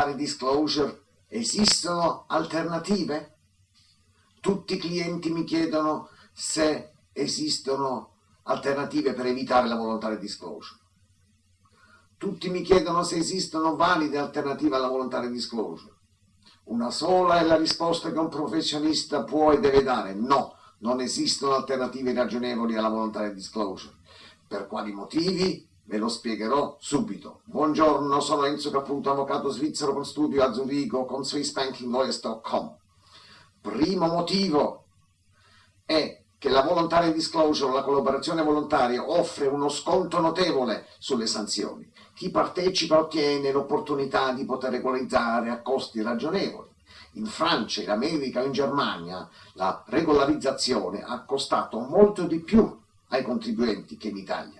voluntary disclosure esistono alternative? Tutti i clienti mi chiedono se esistono alternative per evitare la voluntary disclosure. Tutti mi chiedono se esistono valide alternative alla voluntary disclosure. Una sola è la risposta che un professionista può e deve dare. No, non esistono alternative ragionevoli alla voluntary disclosure. Per quali motivi? Ve lo spiegherò subito. Buongiorno, sono Enzo Caputo, avvocato svizzero con studio a Zurigo con SwissBankingLawyers.com. Primo motivo è che la voluntary disclosure, la collaborazione volontaria, offre uno sconto notevole sulle sanzioni. Chi partecipa ottiene l'opportunità di poter regolarizzare a costi ragionevoli. In Francia, in America o in Germania la regolarizzazione ha costato molto di più ai contribuenti che in Italia.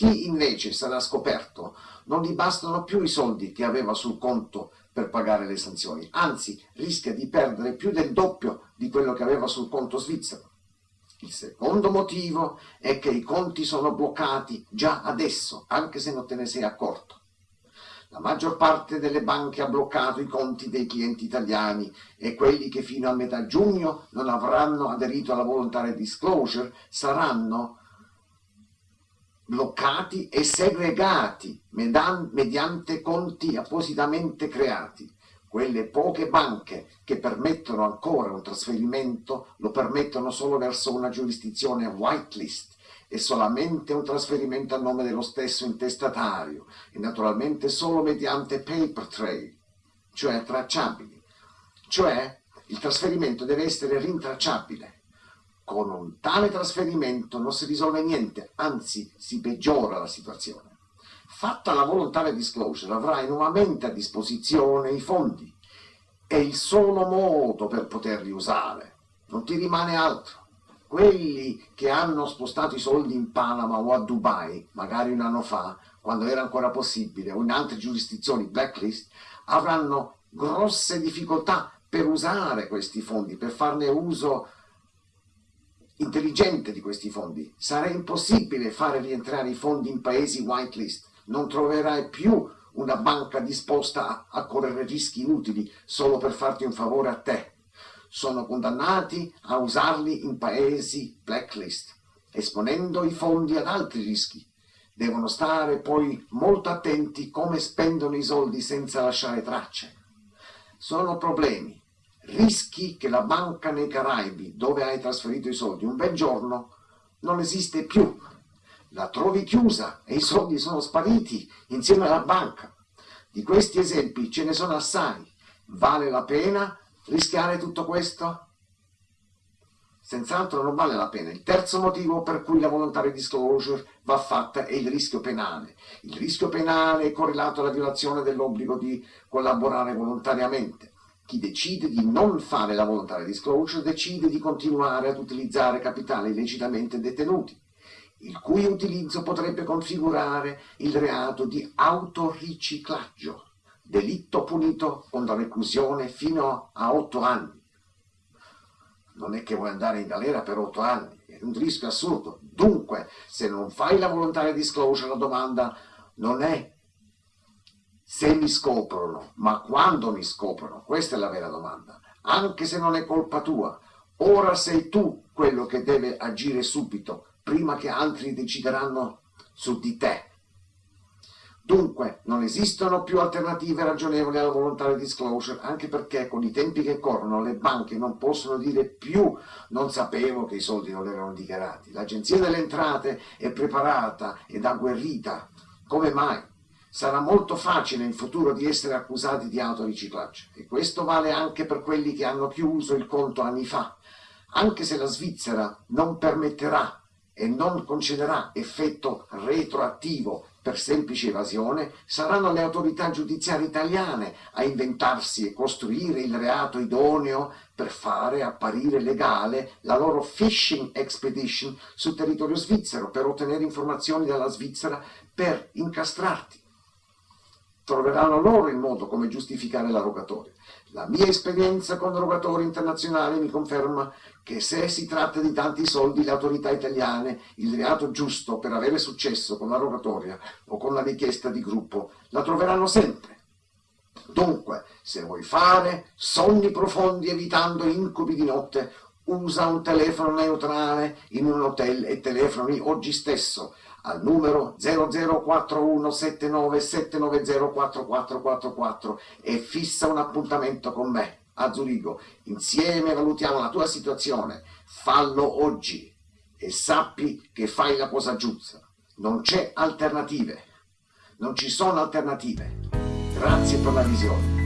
Chi invece sarà scoperto non gli bastano più i soldi che aveva sul conto per pagare le sanzioni, anzi rischia di perdere più del doppio di quello che aveva sul conto svizzero. Il secondo motivo è che i conti sono bloccati già adesso, anche se non te ne sei accorto. La maggior parte delle banche ha bloccato i conti dei clienti italiani e quelli che fino a metà giugno non avranno aderito alla volontaria disclosure saranno bloccati e segregati mediante conti appositamente creati. Quelle poche banche che permettono ancora un trasferimento lo permettono solo verso una giurisdizione whitelist e solamente un trasferimento a nome dello stesso intestatario e naturalmente solo mediante paper trail, cioè tracciabili. Cioè il trasferimento deve essere rintracciabile. Con un tale trasferimento non si risolve niente, anzi si peggiora la situazione. Fatta la volontaria disclosure avrai nuovamente a disposizione i fondi. È il solo modo per poterli usare. Non ti rimane altro quelli che hanno spostato i soldi in Panama o a Dubai, magari un anno fa, quando era ancora possibile, o in altre giurisdizioni blacklist, avranno grosse difficoltà per usare questi fondi, per farne uso intelligente di questi fondi. Sarà impossibile fare rientrare i fondi in paesi whitelist, non troverai più una banca disposta a, correre rischi inutili solo per farti un favore a te sono condannati a usarli in paesi blacklist, esponendo i fondi ad altri rischi. Devono stare poi molto attenti come spendono i soldi senza lasciare tracce. Sono problemi, rischi che la banca nei Caraibi, dove hai trasferito i soldi, un bel giorno non esiste più. La trovi chiusa e i soldi sono spariti insieme alla banca. Di questi esempi ce ne sono assai. Vale la pena rischiare tutto questo? Senz'altro non vale la pena. Il terzo motivo per cui la volontaria disclosure va fatta è il rischio penale. Il rischio penale è correlato alla violazione dell'obbligo di collaborare volontariamente. Chi decide di non fare la volontaria disclosure decide di continuare ad utilizzare capitali illecitamente detenuti, il cui utilizzo potrebbe configurare il reato di autoriciclaggio delitto punito con la reclusione fino a otto anni. Non è che vuoi andare in galera per otto anni, è un rischio assurdo. Dunque, se non fai la volontaria disclosure, la domanda non è se mi scoprono, ma quando mi scoprono. Questa è la vera domanda. Anche se non è colpa tua, ora sei tu quello che deve agire subito, prima che altri decideranno su di te. Dunque, non esistono più alternative ragionevoli alla volontaria disclosure, anche perché con i tempi che corrono le banche non possono dire più non sapevo che i soldi non erano dichiarati. L'Agenzia delle Entrate è preparata ed agguerrita. Come mai? Sarà molto facile in futuro di essere accusati di autoriciclaggio e questo vale anche per quelli che hanno chiuso il conto anni fa. Anche se la Svizzera non permetterà e non concederà effetto retroattivo per semplice evasione, saranno le autorità giudiziarie italiane a inventarsi e costruire il reato idoneo per fare apparire legale la loro fishing expedition sul territorio svizzero per ottenere informazioni dalla Svizzera per incastrarti. Troveranno loro il modo come giustificare la rogatoria. La mia esperienza con rogatori internazionali mi conferma che se si tratta di tanti soldi le autorità italiane, il reato giusto per avere successo con la rogatoria o con la richiesta di gruppo, la troveranno sempre. Dunque, se vuoi fare sogni profondi evitando incubi di notte, usa un telefono neutrale in un hotel e telefoni oggi stesso al numero 00417979044444 e fissa un appuntamento con me a Zurigo. Insieme valutiamo la tua situazione. Fallo oggi e sappi che fai la cosa giusta. Non c'è alternative. Non ci sono alternative. Grazie per la visione.